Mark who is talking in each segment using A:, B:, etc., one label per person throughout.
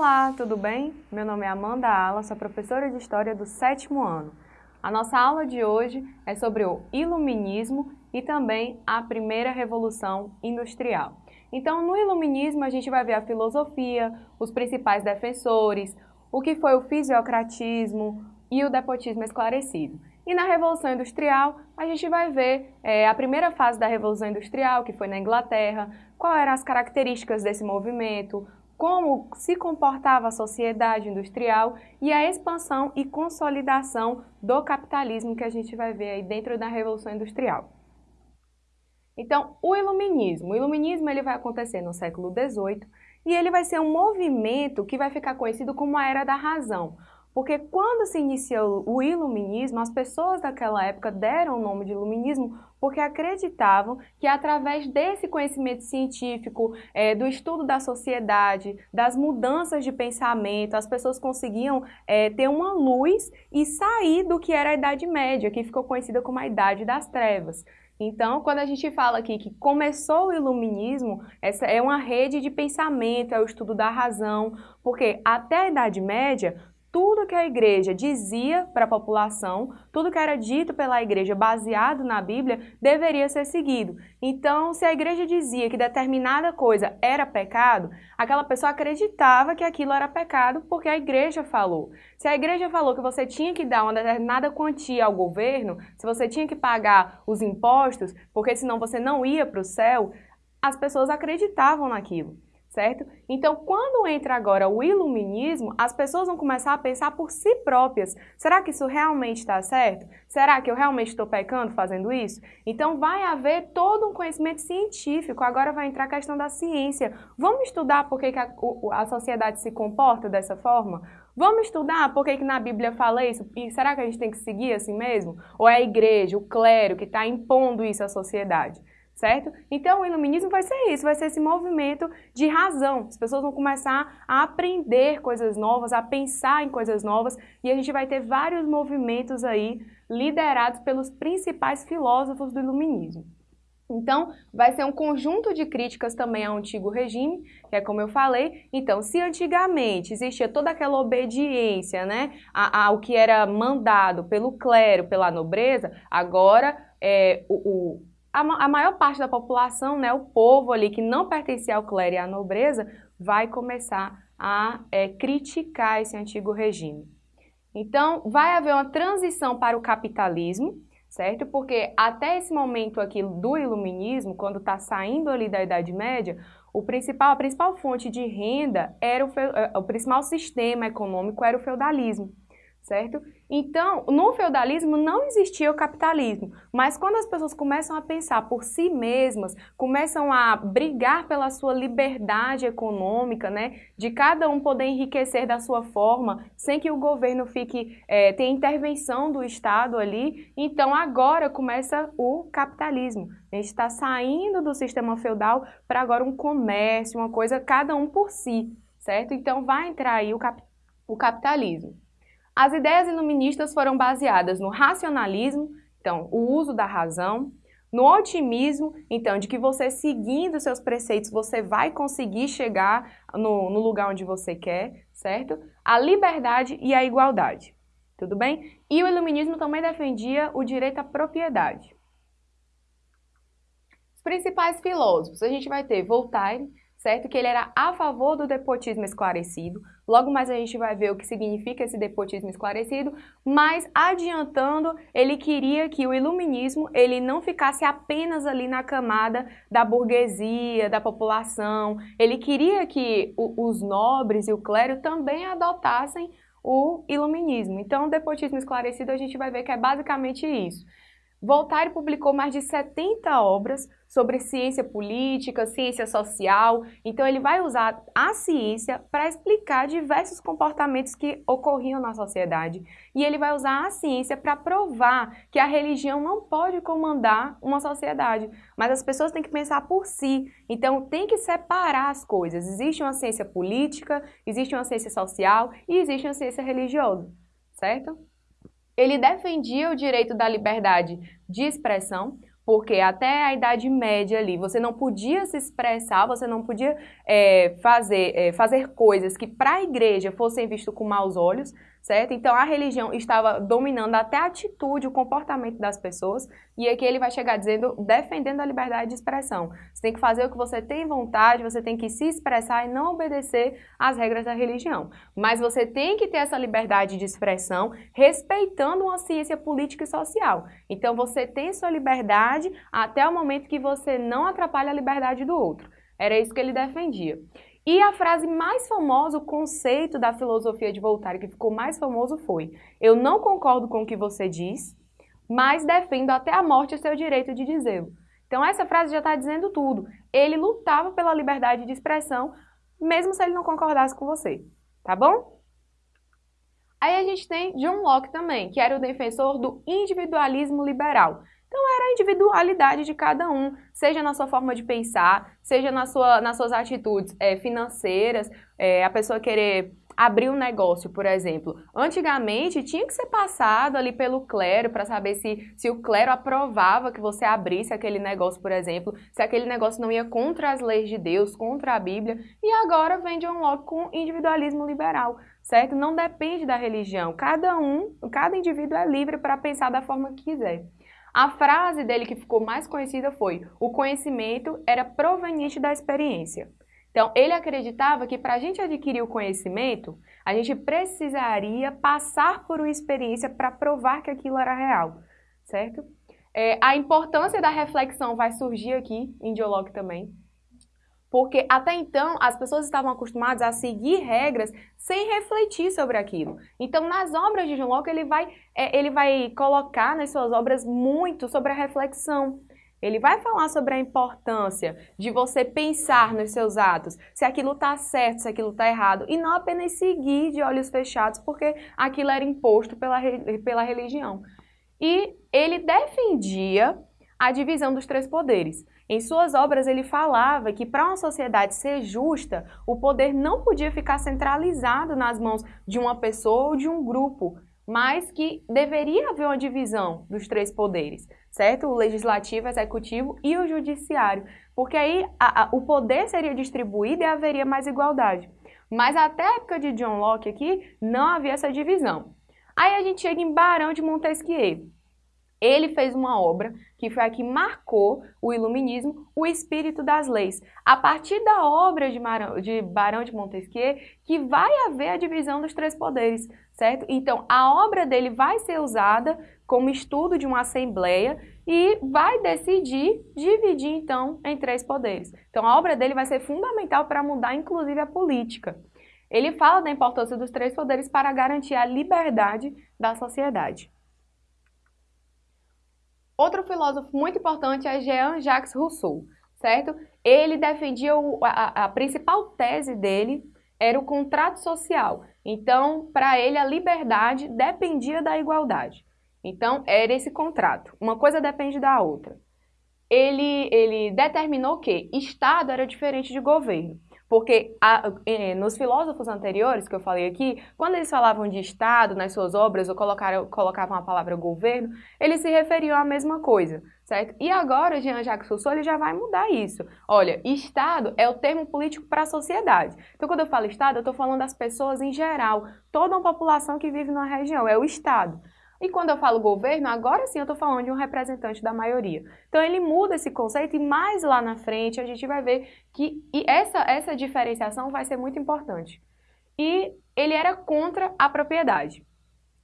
A: Olá, tudo bem? Meu nome é Amanda Ala, sou professora de História do sétimo ano. A nossa aula de hoje é sobre o Iluminismo e também a primeira Revolução Industrial. Então, no Iluminismo, a gente vai ver a filosofia, os principais defensores, o que foi o fisiocratismo e o despotismo esclarecido. E na Revolução Industrial, a gente vai ver é, a primeira fase da Revolução Industrial, que foi na Inglaterra, quais eram as características desse movimento, como se comportava a sociedade industrial e a expansão e consolidação do capitalismo que a gente vai ver aí dentro da Revolução Industrial. Então, o iluminismo. O iluminismo ele vai acontecer no século XVIII e ele vai ser um movimento que vai ficar conhecido como a Era da Razão, porque quando se iniciou o iluminismo, as pessoas daquela época deram o nome de iluminismo porque acreditavam que através desse conhecimento científico, é, do estudo da sociedade, das mudanças de pensamento, as pessoas conseguiam é, ter uma luz e sair do que era a Idade Média, que ficou conhecida como a Idade das Trevas. Então, quando a gente fala aqui que começou o iluminismo, essa é uma rede de pensamento, é o estudo da razão, porque até a Idade Média tudo que a igreja dizia para a população, tudo que era dito pela igreja baseado na Bíblia, deveria ser seguido. Então, se a igreja dizia que determinada coisa era pecado, aquela pessoa acreditava que aquilo era pecado porque a igreja falou. Se a igreja falou que você tinha que dar uma determinada quantia ao governo, se você tinha que pagar os impostos, porque senão você não ia para o céu, as pessoas acreditavam naquilo certo? Então, quando entra agora o iluminismo, as pessoas vão começar a pensar por si próprias. Será que isso realmente está certo? Será que eu realmente estou pecando fazendo isso? Então, vai haver todo um conhecimento científico. Agora vai entrar a questão da ciência. Vamos estudar por que, a, a, sociedade se comporta dessa forma? Vamos estudar por que, que na Bíblia fala isso? E será que a gente tem que seguir assim mesmo? Ou é a igreja, o clero que está impondo isso à sociedade? Certo? Então, o iluminismo vai ser isso, vai ser esse movimento de razão. As pessoas vão começar a aprender coisas novas, a pensar em coisas novas, e a gente vai ter vários movimentos aí liderados pelos principais filósofos do iluminismo. Então, vai ser um conjunto de críticas também ao antigo regime, que é como eu falei. Então, se antigamente existia toda aquela obediência né, ao que era mandado pelo clero, pela nobreza, agora é, o, o a, a maior parte da população, né, o povo ali que não pertencia ao clero e à nobreza, vai começar a é, criticar esse antigo regime. Então, vai haver uma transição para o capitalismo, certo? Porque até esse momento aqui do iluminismo, quando está saindo ali da Idade Média, o principal, a principal fonte de renda era o, é, o principal sistema econômico era o feudalismo certo? Então, no feudalismo não existia o capitalismo, mas quando as pessoas começam a pensar por si mesmas, começam a brigar pela sua liberdade econômica, né, de cada um poder enriquecer da sua forma, sem que o governo fique, é, tenha intervenção do Estado ali, então agora começa o capitalismo. A gente está saindo do sistema feudal para agora um comércio, uma coisa cada um por si, certo? Então vai entrar aí o, cap o capitalismo. As ideias iluministas foram baseadas no racionalismo, então, o uso da razão, no otimismo, então, de que você seguindo seus preceitos, você vai conseguir chegar no, no, lugar onde você quer, certo? A liberdade e a igualdade, tudo bem? E o iluminismo também defendia o direito à propriedade. Os principais filósofos, a gente vai ter Voltaire, certo? Que ele era a favor do depotismo esclarecido. Logo mais a gente vai ver o que significa esse depotismo esclarecido, mas adiantando, ele queria que o iluminismo ele não ficasse apenas ali na camada da burguesia, da população. Ele queria que o, os nobres e o clero também adotassem o iluminismo. Então, o depotismo esclarecido a gente vai ver que é basicamente isso. Voltaire publicou mais de 70 obras sobre ciência política, ciência social. Então, ele vai usar a ciência para explicar diversos comportamentos que ocorriam na sociedade. E ele vai usar a ciência para provar que a religião não pode comandar uma sociedade, mas as pessoas têm que pensar por si. Então, tem que separar as coisas. Existe uma ciência política, existe uma ciência social e existe uma ciência religiosa, certo? Ele defendia o direito da liberdade de expressão, porque até a Idade Média ali você não podia se expressar, você não podia é, fazer, é, fazer coisas que para a igreja fossem vistas com maus olhos, certo? Então a religião estava dominando até a atitude, o comportamento das pessoas, e aqui ele vai chegar dizendo, defendendo a liberdade de expressão. Você tem que fazer o que você tem vontade, você tem que se expressar e não obedecer às regras da religião. Mas você tem que ter essa liberdade de expressão respeitando uma ciência política e social. Então você tem sua liberdade até o momento que você não atrapalha a liberdade do outro. Era isso que ele defendia. E a frase mais famosa, o conceito da filosofia de Voltaire que ficou mais famoso foi Eu não concordo com o que você diz, mas defendo até a morte o seu direito de dizê-lo. Então essa frase já está dizendo tudo. Ele lutava pela liberdade de expressão, mesmo se ele não concordasse com você, tá bom? Aí a gente tem John Locke também, que era o defensor do individualismo liberal. Então era a individualidade de cada um, seja na sua forma de pensar, seja na sua, nas suas atitudes é, financeiras, é, a pessoa querer abrir um negócio, por exemplo. Antigamente tinha que ser passado ali pelo clero para saber se, se o clero aprovava que você abrisse aquele negócio, por exemplo, se aquele negócio não ia contra as leis de Deus, contra a Bíblia. E agora vem John Locke com individualismo liberal, certo? Não depende da religião. Cada um, cada indivíduo é livre para pensar da forma que quiser. A frase dele que ficou mais conhecida foi: o conhecimento era proveniente da experiência. Então, ele acreditava que para a gente adquirir o conhecimento, a gente precisaria passar por uma experiência para provar que aquilo era real, certo? É, a importância da reflexão vai surgir aqui em Dialogue também. Porque até então as pessoas estavam acostumadas a seguir regras sem refletir sobre aquilo. Então, nas obras de John Locke, ele vai, é, ele vai colocar nas suas obras muito sobre a reflexão. Ele vai falar sobre a importância de você pensar nos seus atos, se aquilo está certo, se aquilo está errado, e não apenas seguir de olhos fechados, porque aquilo era imposto pela, pela religião. E ele defendia a divisão dos três poderes. Em suas obras, ele falava que para uma sociedade ser justa, o poder não podia ficar centralizado nas mãos de uma pessoa ou de um grupo, mas que deveria haver uma divisão dos três poderes, certo? O legislativo, o executivo e o judiciário, porque aí a, a, o poder seria distribuído e haveria mais igualdade. Mas até a época de John Locke aqui, não havia essa divisão. Aí a gente chega em Barão de Montesquieu. Ele fez uma obra que foi a que marcou o iluminismo, o espírito das leis. A partir da obra de, Marão, de Barão de Montesquieu, que vai haver a divisão dos três poderes, certo? Então, a obra dele vai ser usada como estudo de uma assembleia e vai decidir dividir, então, em três poderes. Então, a obra dele vai ser fundamental para mudar, inclusive, a política. Ele fala da importância dos três poderes para garantir a liberdade da sociedade. Outro filósofo muito importante é Jean-Jacques Rousseau, certo? Ele defendia o, a, a principal tese dele era o contrato social. Então, para ele, a liberdade dependia da igualdade. Então, era esse contrato. Uma coisa depende da outra. Ele, ele determinou que Estado era diferente de governo. Porque a, eh, nos filósofos anteriores que eu falei aqui, quando eles falavam de Estado nas suas obras ou colocaram, colocavam a palavra governo, eles se referiam à mesma coisa, certo? E agora, Jean-Jacques Rousseau, ele já vai mudar isso. Olha, Estado é o termo político para a sociedade. Então, quando eu falo Estado, eu estou falando das pessoas em geral, toda uma população que vive numa região, é o Estado. E quando eu falo governo, agora sim eu estou falando de um representante da maioria. Então ele muda esse conceito e mais lá na frente a gente vai ver que essa, essa diferenciação vai ser muito importante. E ele era contra a propriedade.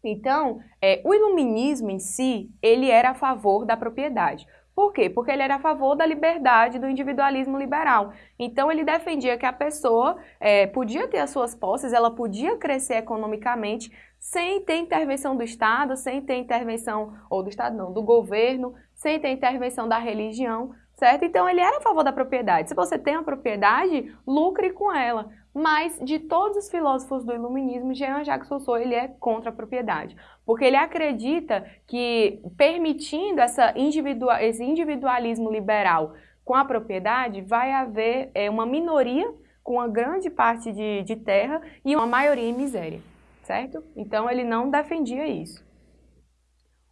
A: Então, é, o iluminismo em si, ele era a favor da propriedade. Por quê? Porque ele era a favor da liberdade, do individualismo liberal. Então, ele defendia que a pessoa é, podia ter as suas posses, ela podia crescer economicamente sem ter intervenção do Estado, sem ter intervenção, ou do Estado não, do governo, sem ter intervenção da religião, certo? Então, ele era a favor da propriedade. Se você tem uma propriedade, lucre com ela. Mas, de todos os filósofos do iluminismo, Jean-Jacques Rousseau ele é contra a propriedade. Porque ele acredita que, permitindo essa individua esse individualismo liberal com a propriedade, vai haver é, uma minoria com uma grande parte de, de terra e uma maioria em miséria, certo? Então, ele não defendia isso.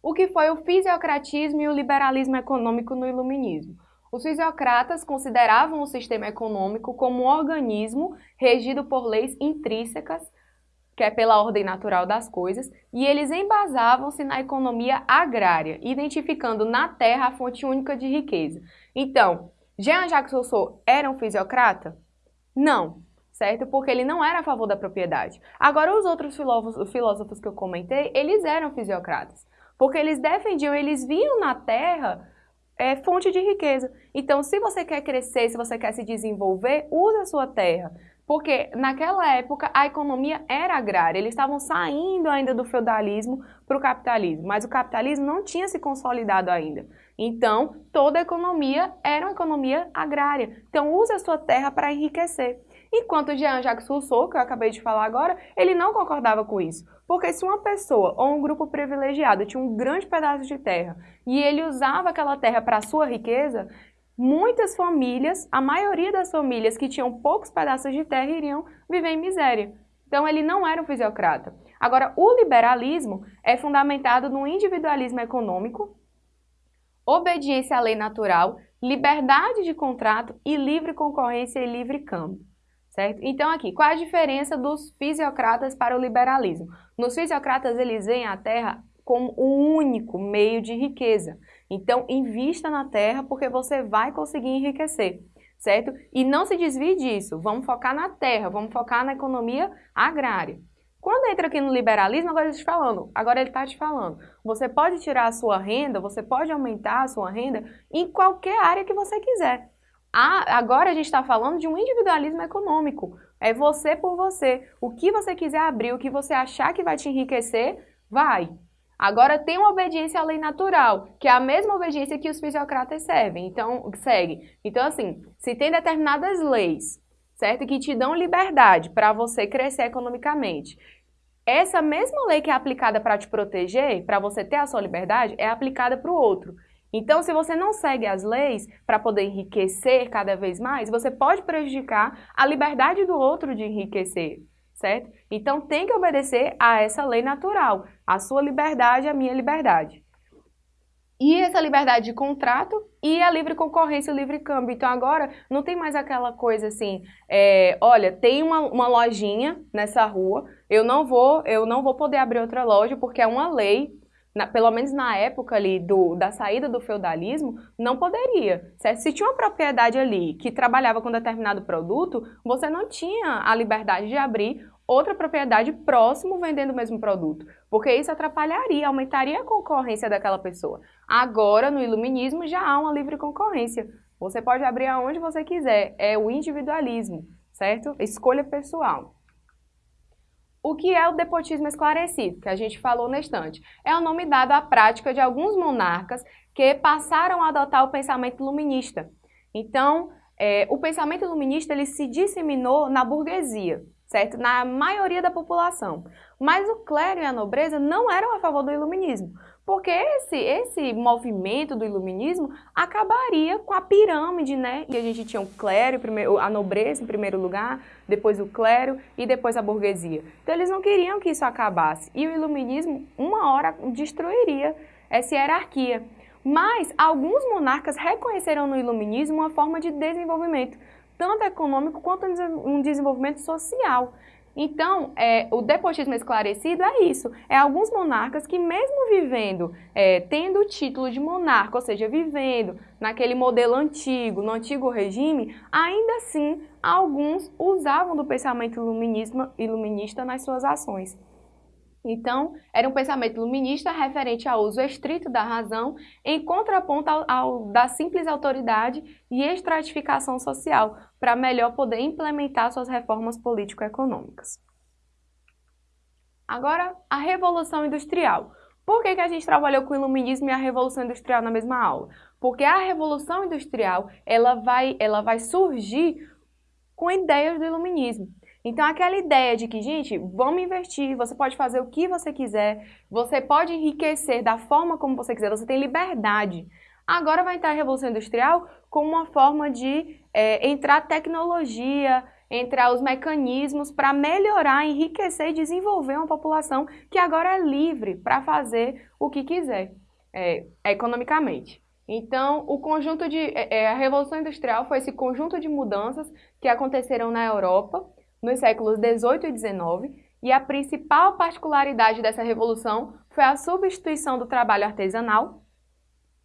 A: O que foi o fisiocratismo e o liberalismo econômico no iluminismo? Os fisiocratas consideravam o sistema econômico como um organismo regido por leis intrínsecas, que é pela ordem natural das coisas, e eles embasavam-se na economia agrária, identificando na terra a fonte única de riqueza. Então, Jean-Jacques Rousseau era um fisiocrata? Não, certo? Porque ele não era a favor da propriedade. Agora, os outros filósofos, filósofos que eu comentei, eles eram fisiocratas. Porque eles defendiam, eles viam na terra é, fonte de riqueza. Então, se você quer crescer, se você quer se desenvolver, use a sua terra. Porque naquela época a economia era agrária, eles estavam saindo ainda do feudalismo para o capitalismo, mas o capitalismo não tinha se consolidado ainda. Então, toda a economia era uma economia agrária. Então, use a sua terra para enriquecer. Enquanto Jean-Jacques Rousseau, que eu acabei de falar agora, ele não concordava com isso. Porque se uma pessoa ou um grupo privilegiado tinha um grande pedaço de terra e ele usava aquela terra para sua riqueza, muitas famílias, a maioria das famílias que tinham poucos pedaços de terra iriam viver em miséria. Então ele não era um fisiocrata. Agora, o liberalismo é fundamentado no individualismo econômico, obediência à lei natural, liberdade de contrato e livre concorrência e livre câmbio. Certo? Então aqui, qual a diferença dos fisiocratas para o liberalismo? Nos fisiocratas eles veem a terra como o único meio de riqueza. Então invista na terra porque você vai conseguir enriquecer, certo? E não se desvie disso, vamos focar na terra, vamos focar na economia agrária. Quando entra aqui no liberalismo, agora ele está falando, agora ele está te falando, você pode tirar a sua renda, você pode aumentar a sua renda em qualquer área que você quiser. Agora a gente está falando de um individualismo econômico. É você por você. O que você quiser abrir, o que você achar que vai te enriquecer, vai. Agora tem uma obediência à lei natural, que é a mesma obediência que os fisiocratas servem, então, seguem. Então, assim, se tem determinadas leis, certo? Que te dão liberdade para você crescer economicamente. Essa mesma lei que é aplicada para te proteger, para você ter a sua liberdade, é aplicada para o outro. Então, se você não segue as leis para poder enriquecer cada vez mais, você pode prejudicar a liberdade do outro de enriquecer, certo? Então, tem que obedecer a essa lei natural, a sua liberdade, a minha liberdade. E essa liberdade de contrato e a livre concorrência, o livre câmbio. Então agora não tem mais aquela coisa assim, é, olha, tem uma, uma lojinha nessa rua, eu não vou, eu não vou poder abrir outra loja porque é uma lei na, pelo menos na época ali do, da saída do feudalismo, não poderia. Certo? Se tinha uma propriedade ali que trabalhava com determinado produto, você não tinha a liberdade de abrir outra propriedade próximo vendendo o mesmo produto, porque isso atrapalharia, aumentaria a concorrência daquela pessoa. Agora, no iluminismo, já há uma livre concorrência. Você pode abrir aonde você quiser, é o individualismo, certo? Escolha pessoal. O que é o depotismo esclarecido, que a gente falou na estante? É o nome dado à prática de alguns monarcas que passaram a adotar o pensamento iluminista. Então, é, o pensamento iluminista ele se disseminou na burguesia, certo? Na maioria da população. Mas o clero e a nobreza não eram a favor do iluminismo, porque esse, esse movimento do iluminismo acabaria com a pirâmide, né? E a gente tinha o clero, a nobreza em primeiro lugar, depois o clero e depois a burguesia. Então eles não queriam que isso acabasse. E o iluminismo, uma hora, destruiria essa hierarquia. Mas alguns monarcas reconheceram no iluminismo uma forma de desenvolvimento, tanto econômico quanto um desenvolvimento social. Então, é, o depotismo esclarecido é isso. É alguns monarcas que mesmo vivendo, é, tendo o título de monarca, ou seja, vivendo naquele modelo antigo, no antigo regime, ainda assim, alguns usavam do pensamento iluminista nas suas ações. Então, era um pensamento iluminista referente ao uso estrito da razão, em contraponto ao, ao da simples autoridade e estratificação social, para melhor poder implementar suas reformas político-econômicas. Agora, a Revolução Industrial. Por que, que a gente trabalhou com o Iluminismo e a Revolução Industrial na mesma aula? Porque a Revolução Industrial ela vai, ela vai surgir com ideias do Iluminismo. Então, aquela ideia de que, gente, vamos investir, você pode fazer o que você quiser, você pode enriquecer da forma como você quiser, você tem liberdade. Agora vai entrar a Revolução Industrial como uma forma de é, entrar tecnologia, entrar os mecanismos para melhorar, enriquecer e desenvolver uma população que agora é livre para fazer o que quiser é, economicamente. Então, o conjunto de é, é a Revolução Industrial foi esse conjunto de mudanças que aconteceram na Europa nos séculos 18 e 19, e a principal particularidade dessa revolução foi a substituição do trabalho artesanal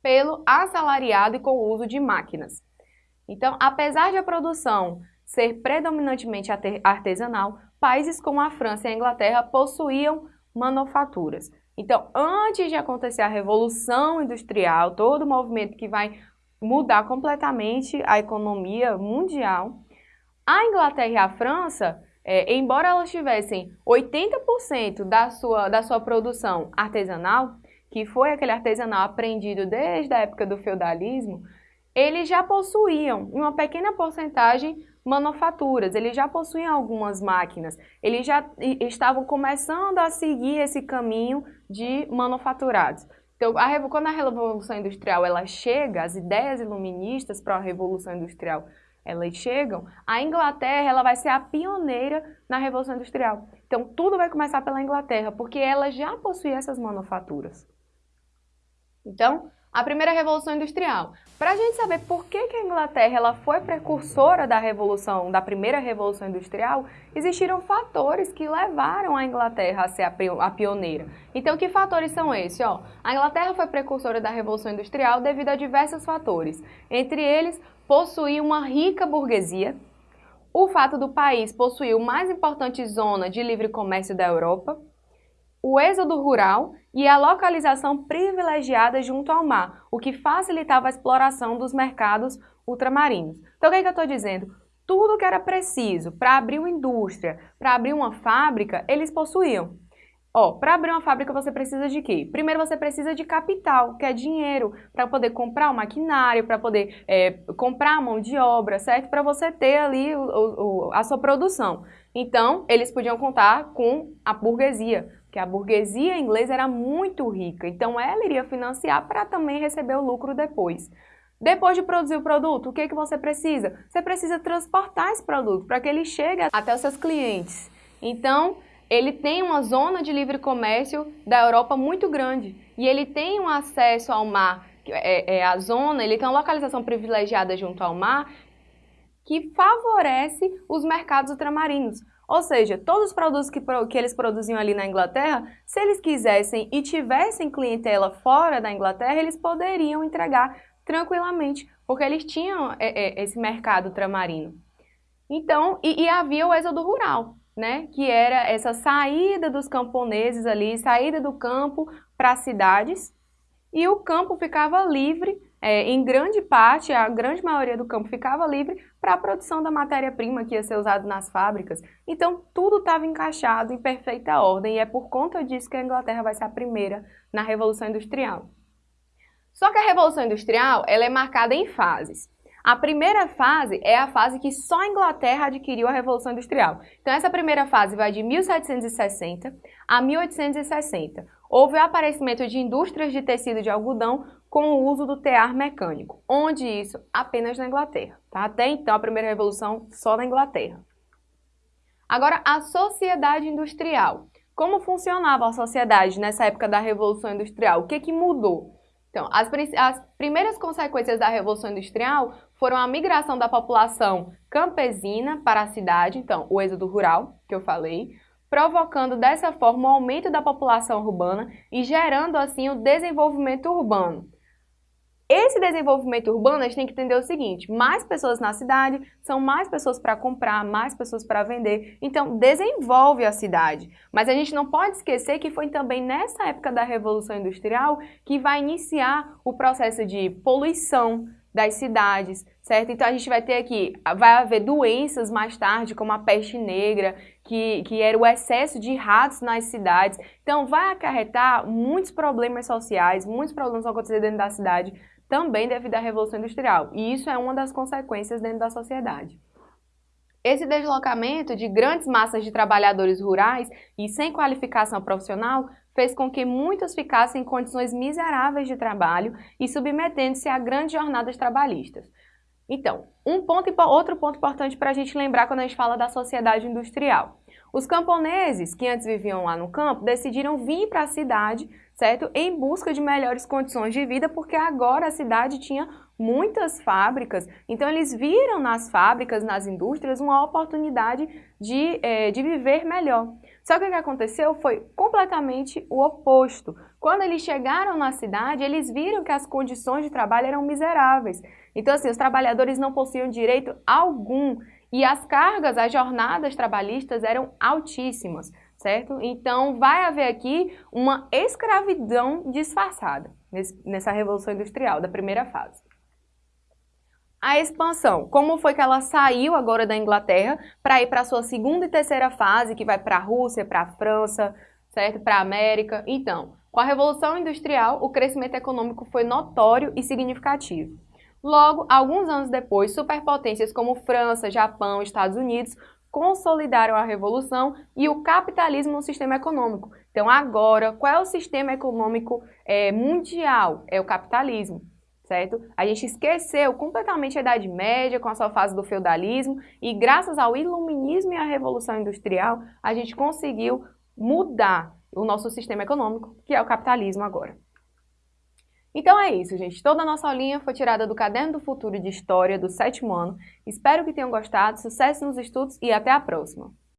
A: pelo assalariado e com o uso de máquinas. Então, apesar de a produção ser predominantemente artesanal, países como a França e a Inglaterra possuíam manufaturas. Então, antes de acontecer a Revolução Industrial, todo o movimento que vai mudar completamente a economia mundial, a Inglaterra e a França, é, embora elas tivessem 80% da sua, da sua produção artesanal, que foi aquele artesanal aprendido desde a época do feudalismo, eles já possuíam, uma pequena porcentagem, manufaturas, eles já possuíam algumas máquinas, eles já estavam começando a seguir esse caminho de manufaturados. Então, a, quando a Revolução Industrial ela chega, as ideias iluministas para a Revolução Industrial elas chegam, a Inglaterra ela vai ser a pioneira na Revolução Industrial. Então, tudo vai começar pela Inglaterra, porque ela já possuía essas manufaturas. Então, a primeira revolução industrial. Para a gente saber por que, que a Inglaterra ela foi precursora da revolução, da primeira revolução industrial, existiram fatores que levaram a Inglaterra a ser a pioneira. Então, que fatores são esses? Ó, a Inglaterra foi precursora da revolução industrial devido a diversos fatores. Entre eles, possuir uma rica burguesia, o fato do país possuir o mais importante zona de livre comércio da Europa, o êxodo rural e a localização privilegiada junto ao mar, o que facilitava a exploração dos mercados ultramarinos. Então, o que, é que eu estou dizendo? Tudo que era preciso para abrir uma indústria, para abrir uma fábrica, eles possuíam. Ó, para abrir uma fábrica você precisa de quê? Primeiro você precisa de capital, que é dinheiro, para poder comprar o maquinário, para poder é, comprar a mão de obra, certo? Para você ter ali o, o, a sua produção. Então, eles podiam contar com a burguesia, que a burguesia inglesa era muito rica, então ela iria financiar para também receber o lucro depois. Depois de produzir o produto, o que, que você precisa? Você precisa transportar esse produto para que ele chegue até os seus clientes. Então, ele tem uma zona de livre comércio da Europa muito grande e ele tem um acesso ao mar, é, é a zona, ele tem uma localização privilegiada junto ao mar que favorece os mercados ultramarinos. Ou seja, todos os produtos que, que eles produziam ali na Inglaterra, se eles quisessem e tivessem clientela fora da Inglaterra, eles poderiam entregar tranquilamente, porque eles tinham é, é, esse mercado ultramarino. Então, e, e havia o êxodo rural, né? Que era essa saída dos camponeses ali, saída do campo para as cidades, e o campo ficava livre é, em grande parte, a grande maioria do campo ficava livre para a produção da matéria-prima que ia ser usada nas fábricas. Então, tudo estava encaixado em perfeita ordem e é por conta disso que a Inglaterra vai ser a primeira na Revolução Industrial. Só que a Revolução Industrial ela é marcada em fases. A primeira fase é a fase que só a Inglaterra adquiriu a Revolução Industrial. Então, essa primeira fase vai de 1760 a 1860. Houve o aparecimento de indústrias de tecido de algodão com o uso do tear mecânico. Onde isso? Apenas na Inglaterra. Tá? Até então, a primeira revolução só na Inglaterra. Agora, a sociedade industrial. Como funcionava a sociedade nessa época da Revolução Industrial? O que, que mudou? Então, as, as primeiras consequências da Revolução Industrial foram a migração da população campesina para a cidade, então, o êxodo rural, que eu falei, provocando dessa forma o aumento da população urbana e gerando, assim, o desenvolvimento urbano. Esse desenvolvimento urbano, a gente tem que entender o seguinte, mais pessoas na cidade, são mais pessoas para comprar, mais pessoas para vender, então desenvolve a cidade. Mas a gente não pode esquecer que foi também nessa época da Revolução Industrial que vai iniciar o processo de poluição das cidades, certo? Então a gente vai ter aqui, vai haver doenças mais tarde, como a peste negra, que, que era o excesso de ratos nas cidades. Então vai acarretar muitos problemas sociais, muitos problemas vão acontecer dentro da cidade, também devido à Revolução Industrial, e isso é uma das consequências dentro da sociedade. Esse deslocamento de grandes massas de trabalhadores rurais e sem qualificação profissional fez com que muitos ficassem em condições miseráveis de trabalho e submetendo-se a grandes jornadas trabalhistas. Então, um ponto, outro ponto importante para a gente lembrar quando a gente fala da sociedade industrial. Os camponeses que antes viviam lá no campo decidiram vir para a cidade, certo? Em busca de melhores condições de vida, porque agora a cidade tinha muitas fábricas, então eles viram nas fábricas, nas indústrias, uma oportunidade de, é, de viver melhor. Só que o que aconteceu foi completamente o oposto. Quando eles chegaram na cidade, eles viram que as condições de trabalho eram miseráveis. Então, assim, os trabalhadores não possuíam direito algum e as cargas, as jornadas trabalhistas eram altíssimas, certo? Então, vai haver aqui uma escravidão disfarçada nessa Revolução Industrial da primeira fase. A expansão, como foi que ela saiu agora da Inglaterra para ir para a sua segunda e terceira fase, que vai para a Rússia, para a França, certo? Para a América. Então, com a Revolução Industrial, o crescimento econômico foi notório e significativo. Logo, alguns anos depois, superpotências como França, Japão, Estados Unidos consolidaram a revolução e o capitalismo no sistema econômico. Então, agora, qual é o sistema econômico é, mundial? É o capitalismo, certo? A gente esqueceu completamente a Idade Média com a sua fase do feudalismo e graças ao iluminismo e à Revolução Industrial, a gente conseguiu mudar o nosso sistema econômico, que é o capitalismo agora. Então é isso, gente. Toda a nossa aulinha foi tirada do Caderno do Futuro de História do sétimo ano. Espero que tenham gostado, sucesso nos estudos e até a próxima!